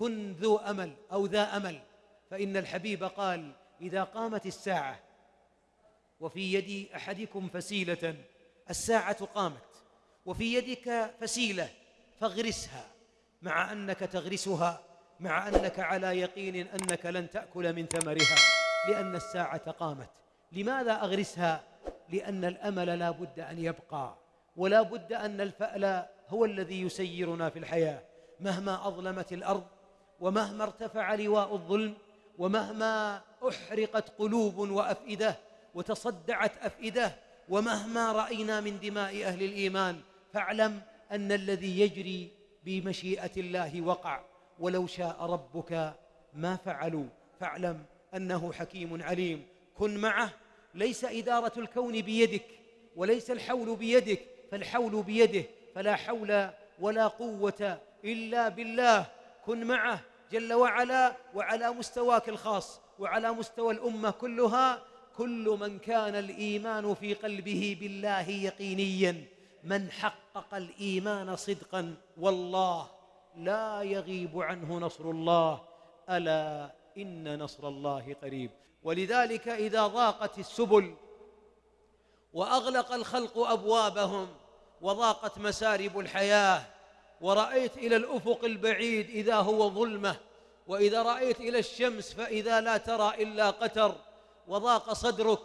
كن ذو أمل أو ذا أمل فإن الحبيب قال إذا قامت الساعة وفي يد أحدكم فسيلة الساعة قامت وفي يدك فسيلة فاغرسها مع أنك تغرسها مع أنك على يقين أنك لن تأكل من ثمرها لأن الساعة قامت. لماذا أغرسها؟ لأن الأمل لا بد أن يبقى ولا بد أن الفأل هو الذي يسيرنا في الحياة مهما أظلمت الأرض ومهما ارتفع لواء الظلم ومهما أحرقت قلوب وأفئدة وتصدعت أفئدة ومهما رأينا من دماء أهل الإيمان فاعلم أن الذي يجري بمشيئة الله وقع ولو شاء ربك ما فعلوا فاعلم أنه حكيم عليم كن معه ليس إدارة الكون بيدك وليس الحول بيدك فالحول بيده فلا حول ولا قوة إلا بالله كن معه جل وعلا وعلى مستواك الخاص وعلى مستوى الأمة كلها كل من كان الإيمان في قلبه بالله يقينيا من حقق الإيمان صدقا والله لا يغيب عنه نصر الله ألا إن نصر الله قريب. ولذلك إذا ضاقت السبل وأغلق الخلق أبوابهم وضاقت مسارب الحياة ورأيت إلى الأفق البعيد إذا هو ظلمة وإذا رأيت إلى الشمس فإذا لا ترى إلا قتر وضاق صدرك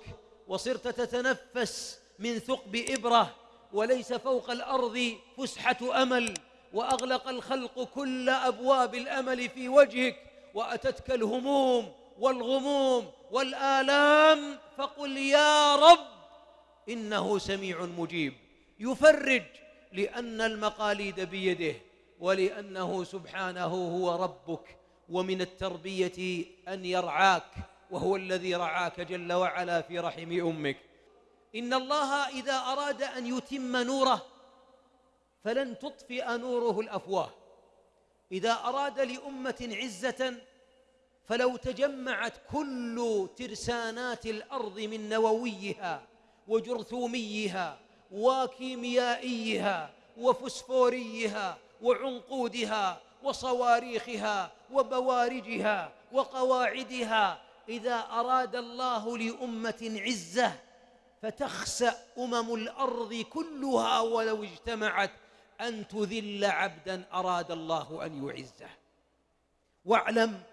وصرت تتنفس من ثقب إبرة وليس فوق الأرض فسحة أمل وأغلق الخلق كل أبواب الأمل في وجهك وأتتك الهموم والغموم والآلام فقل يا رب إنه سميع مجيب. يفرج لأن المقاليد بيده ولأنه سبحانه هو ربك ومن التربية أن يرعاك وهو الذي رعاك جل وعلا في رحم أمك. إن الله إذا أراد أن يتم نوره فلن تطفئ نوره الأفواه. إذا أراد لأمة عزة فلو تجمعت كل ترسانات الأرض من نوويها وجرثوميها وكيميائيها وفسفوريها وعنقودها وصواريخها وبوارجها وقواعدها. إذا أراد الله لأمة عزة فتخسأ أمم الأرض كلها ولو اجتمعت أن تذل عبدا أراد الله أن يعزه. واعلم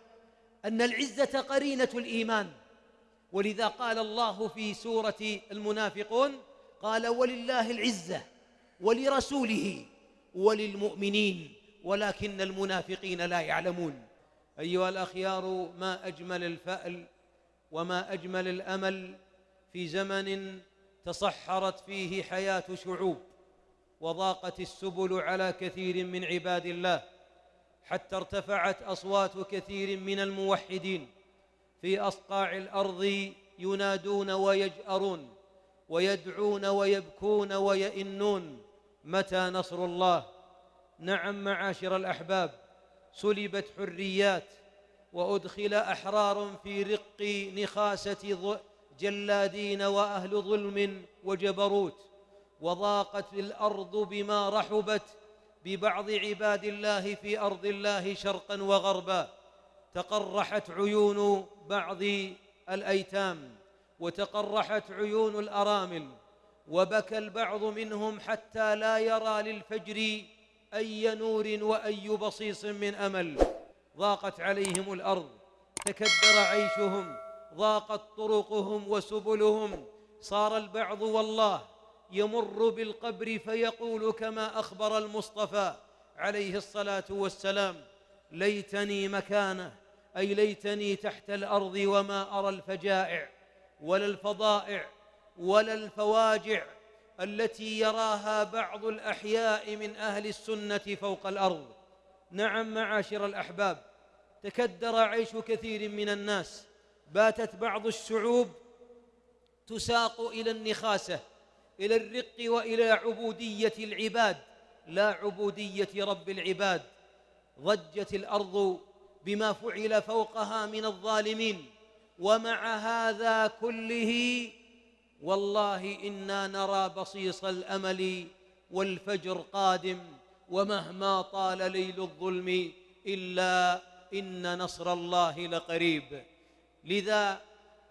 أن العزة قرينة الإيمان. ولذا قال الله في سورة المنافقون قال ولله العزة ولرسوله وللمؤمنين ولكن المنافقين لا يعلمون. أيها الأخيار ما أجمل الفأل وما أجمل الأمل في زمن تصحرت فيه حياة شعوب وضاقت السبل على كثير من عباد الله حتى ارتفعت أصوات كثير من الموحدين في أصقاع الأرض ينادون ويجأرون. ويدعون ويبكون ويئنون. متى نصر الله؟ نعم معاشر الأحباب سلبت حريات وأدخل أحرار في رق نخاسة جلادين وأهل ظلم وجبروت. وضاقت الأرض بما رحبت ببعض عباد الله في أرض الله شرقا وغربا. تقرحت عيون بعض الأيتام. وتقرحت عيون الأرامل وبكى البعض منهم حتى لا يرى للفجر أي نور وأي بصيص من أمل. ضاقت عليهم الأرض تكدر عيشهم ضاقت طرقهم وسبلهم. صار البعض والله يمر بالقبر فيقول كما أخبر المصطفى عليه الصلاة والسلام ليتني مكانه أي ليتني تحت الأرض وما أرى الفجائع. ولا الفضائع ولا الفواجع التي يراها بعض الأحياء من أهل السنة فوق الأرض. نعم معاشر الأحباب تكدر عيش كثير من الناس باتت بعض الشعوب تساق إلى النخاسة إلى الرق وإلى عبودية العباد. لا عبودية رب العباد ضجت الأرض بما فعل فوقها من الظالمين. ومع هذا كله والله إنا نرى بصيص الأمل والفجر قادم ومهما طال ليل الظلم إلا إن نصر الله لقريب. لذا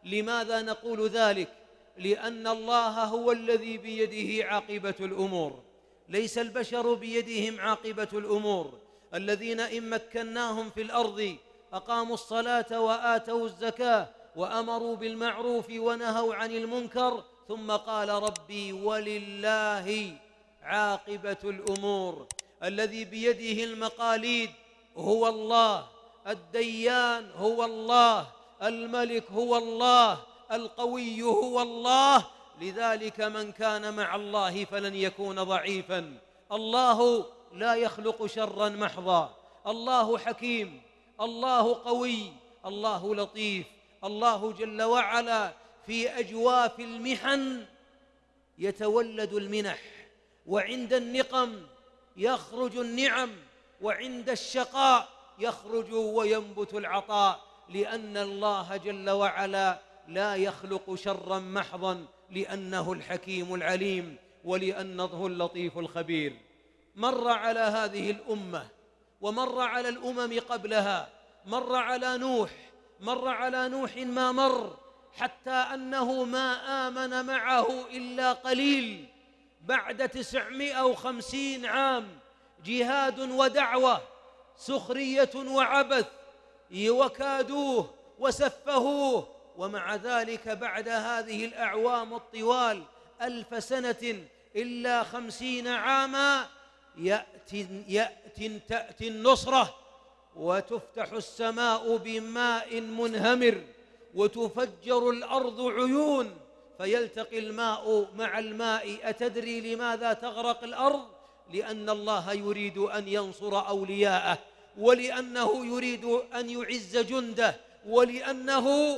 لماذا نقول ذلك؟ لأن الله هو الذي بيده عاقبة الأمور. ليس البشر بيدهم عاقبة الأمور. الذين إن مكناهم في الأرض أقاموا الصلاة وآتوا الزكاة وأمروا بالمعروف ونهوا عن المنكر ثم قال ربي ولله عاقبة الأمور. الذي بيده المقاليد هو الله الديان هو الله الملك هو الله القوي هو الله. لذلك من كان مع الله فلن يكون ضعيفا. الله لا يخلق شرا محضا. الله حكيم. الله قوي. الله لطيف. الله جل وعلا في أجواف المحن يتولد المنح وعند النقم يخرج النعم وعند الشقاء يخرج وينبت العطاء لأن الله جل وعلا لا يخلق شرا محضا لأنه الحكيم العليم ولأنه اللطيف الخبير. مر على هذه الأمة ومر على الأمم قبلها مر على نوح مر على نوح ما مر حتى أنه ما آمن معه إلا قليل بعد تسعمائة وخمسين عام. جهاد ودعوة سخرية وعبث وكادوه وسفهوه. ومع ذلك بعد هذه الأعوام الطوال ألف سنة إلا خمسين عاما يأتي, يأتي تأتي النصرة. وتفتح السماء بماء منهمر وتفجر الأرض عيون فيلتقي الماء مع الماء. أتدري لماذا تغرق الأرض؟ لأن الله يريد أن ينصر أولياءه ولأنه يريد أن يعز جنده ولأنه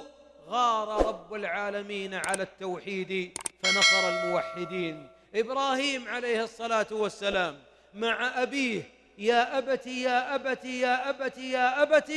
غار رب العالمين على التوحيد فنصر الموحدين. إبراهيم عليه الصلاة والسلام مع أبيه يا ابت يا ابت يا ابت يا ابت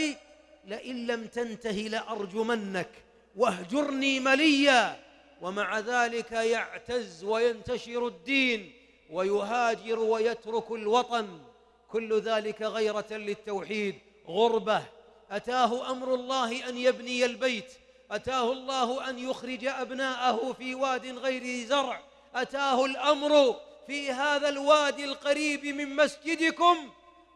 لئن لم تنته لأرجمنك واهجرني مليا. ومع ذلك يعتز وينتشر الدين ويهاجر ويترك الوطن. كل ذلك غيرة للتوحيد. غربة. أتاه أمر الله أن يبني البيت. أتاه الله أن يخرج أبناءه في واد غير زرع. أتاه الأمر في هذا الوادي القريب من مسجدكم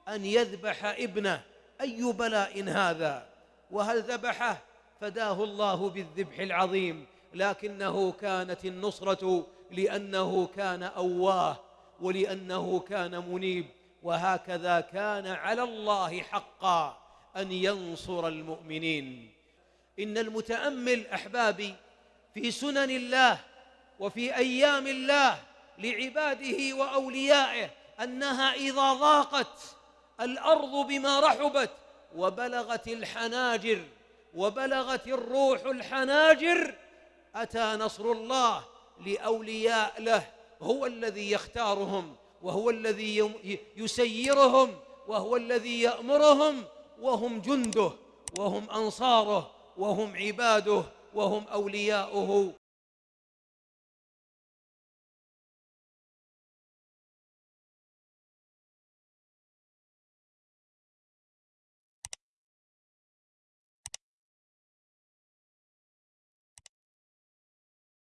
أن يذبح ابنه. أي بلاء هذا؟ وهل ذبحه؟ فداه الله بالذبح العظيم. لكنه كانت النصرة لأنه كان أواه ولأنه كان منيب. وهكذا كان على الله حقا أن ينصر المؤمنين. إن المتأمل أحبابي في سنن الله وفي أيام الله لعباده وأوليائه أنها إذا ضاقت الأرض بما رحبت وبلغت الحناجر وبلغت الروح الحناجر أتى نصر الله لأولياء له هو الذي يختارهم وهو الذي يسيرهم وهو الذي يأمرهم وهم جنده وهم أنصاره وهم عباده وهم أولياؤه.